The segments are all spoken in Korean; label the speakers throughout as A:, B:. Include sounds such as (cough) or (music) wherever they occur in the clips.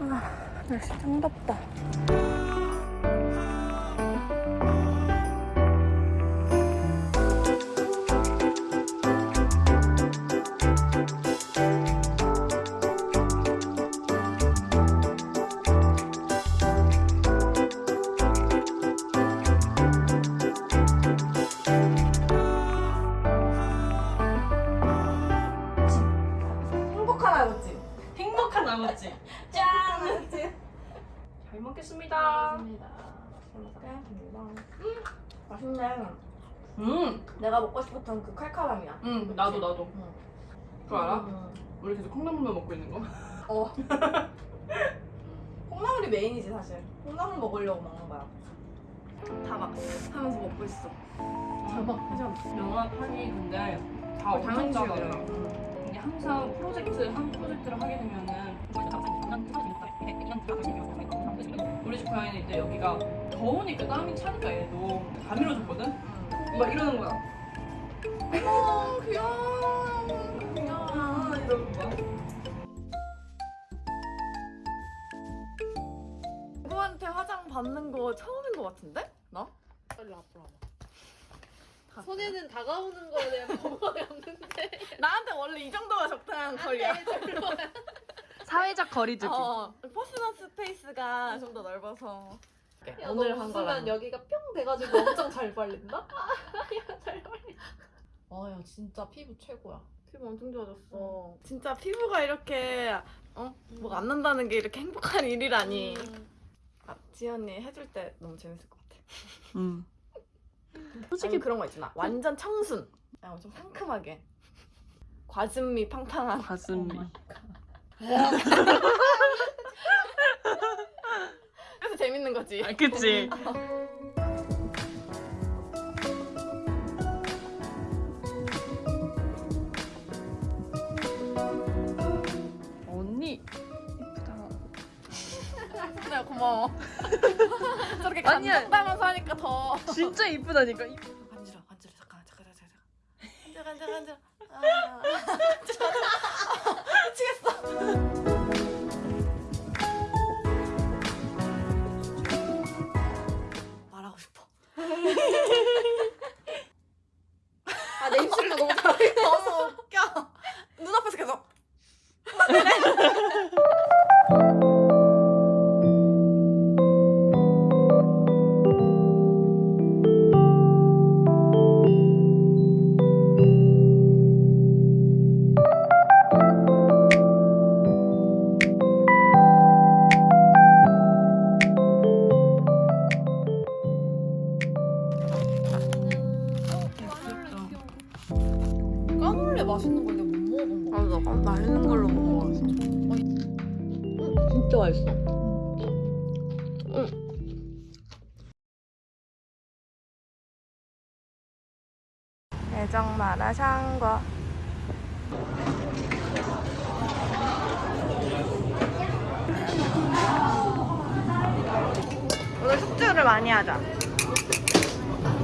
A: 아, 날씨 참 덥다.
B: 잘 먹겠습니다.
A: 맛있네.
B: 음,
A: 내가 먹고 싶었던 그 칼칼함이야.
B: 음, 나도 나도.
A: 응.
B: 그거 알아?
A: 음.
B: 우리 계속 콩나물만 먹고 있는 거.
A: 어. (laughs) 콩나물이 메인이지 사실. 콩나물 먹으려고 먹는 거야. 다막 하면서 먹고 있어.
B: 대박.
A: 하지
B: 영화 판이 근데 다
A: 어,
B: 엄청
A: 당연시여요.
B: 작아요. 이게 항상 프로젝트 한 프로젝트를 하게 되면은 우리 집 고양이는 이제 여기가 더우니까 땀이 차니까 얘도 다 밀어줬거든. 막 이러는 거야.
A: 어머 귀여워. 귀여워.
B: 이러는 거야.
A: 누구한테 화장 받는 거 처음인 거 같은데? 나?
C: 빨리 앞으로 와봐. 손에는 다가오는 거에 대한 (laughs) 거부감이 없는데
A: 나한테 원래 이 정도가 적당한 거리야.
B: 사회적 거리두기.
A: 어, personal space가 좀 더 넓어서.
C: 야,
A: 오늘 너한 거랑.
C: 여기가 뿅 돼가지고 엄청 잘 발린다? (laughs) 잘 발린다 아야 진짜 피부 최고야
A: 피부 엄청 좋아졌어. 진짜 피부가 이렇게 어? 뭐가 안 난다는 게 이렇게 행복한 일이라니.
C: 음.
A: 아, 지연이 해줄 때 너무 재밌을 것 같아.
B: 음.
A: 솔직히 그런 거 있잖아. 완전 청순. 그냥 엄청 상큼하게. 과즙미 팡팡한.
B: 가슴이.
A: 그래서 재밌는 거지.
B: 아, 그치. 언니 이쁘다. (laughs)
A: 고마워. (laughs) 저렇게. 감동당면서 하니까 더.
B: 진짜 이쁘다니까.
A: 간지러 간지러 잠깐 잠깐 잠깐 잠깐. 간지러 간지러 간지러. (laughs) 아. 미치겠어. (laughs) 말하고 싶어.
C: 맛있어.
A: 애정 마라샹궈. 오늘 숙주를 많이 하자.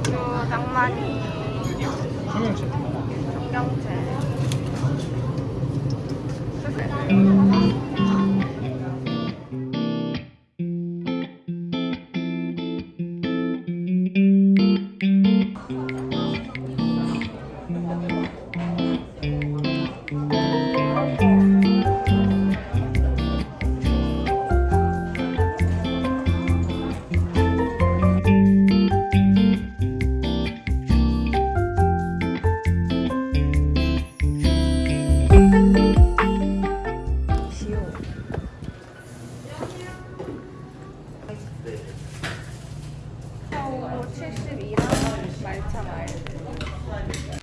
A: 숙주, 낭만이,
D: 청양채.
A: 청경채. 네. 4, 5, 72랑 말차 말.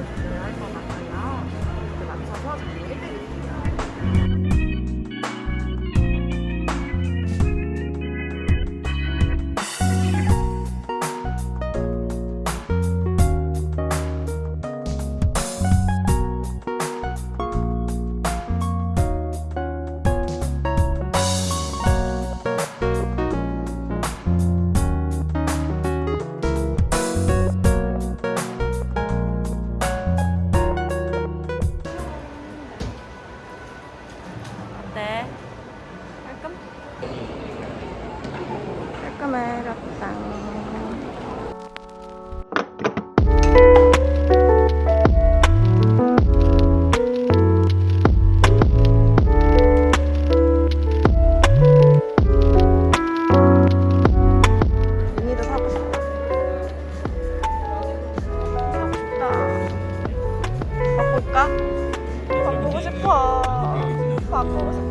A: 채워서 그려주셔야 할것 같아요. 이렇게 맞춰서 정리해
E: 바꿀까? 바꾸고 싶어. 바꾸고 싶어.